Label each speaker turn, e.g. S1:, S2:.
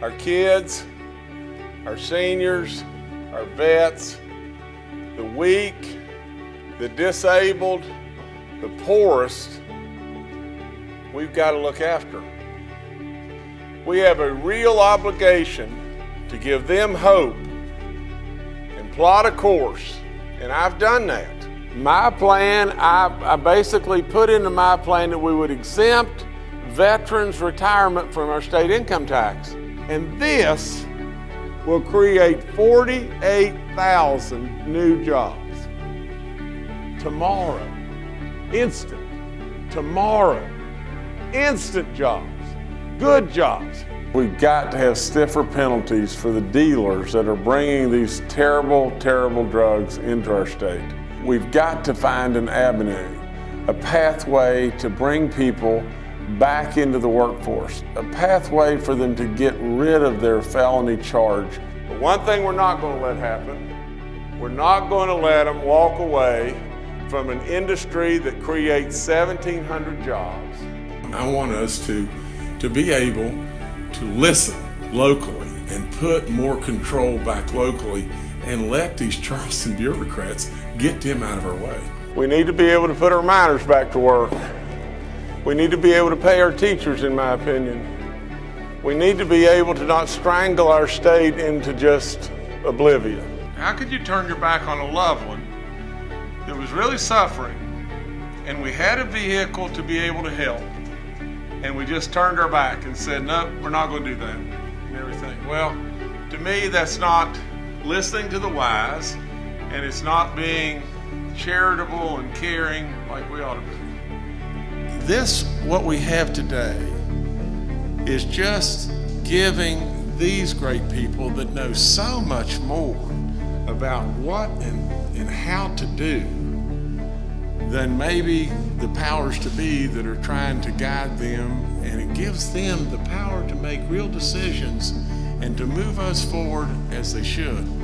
S1: our kids, our seniors, our vets, the weak, the disabled, the poorest, we've got to look after. We have a real obligation to give them hope and plot a course, and I've done that. My plan, I, I basically put into my plan that we would exempt veterans' retirement from our state income tax. And this will create 48,000 new jobs. Tomorrow, instant. Tomorrow, instant jobs, good jobs. We've got to have stiffer penalties for the dealers that are bringing these terrible, terrible drugs into our state. We've got to find an avenue, a pathway to bring people back into the workforce, a pathway for them to get rid of their felony charge. But one thing we're not going to let happen, we're not going to let them walk away from an industry that creates 1,700 jobs. I want us to, to be able to listen locally and put more control back locally and let these Charleston bureaucrats get them out of our way. We need to be able to put our miners back to work. We need to be able to pay our teachers, in my opinion. We need to be able to not strangle our state into just oblivion. How could you turn your back on a loved one that was really suffering and we had a vehicle to be able to help and we just turned our back and said, no, we're not going to do that and everything? Well, to me, that's not listening to the wise and it's not being charitable and caring like we ought to be. This, what we have today, is just giving these great people that know so much more about what and, and how to do than maybe the powers to be that are trying to guide them and it gives them the power to make real decisions and to move us forward as they should.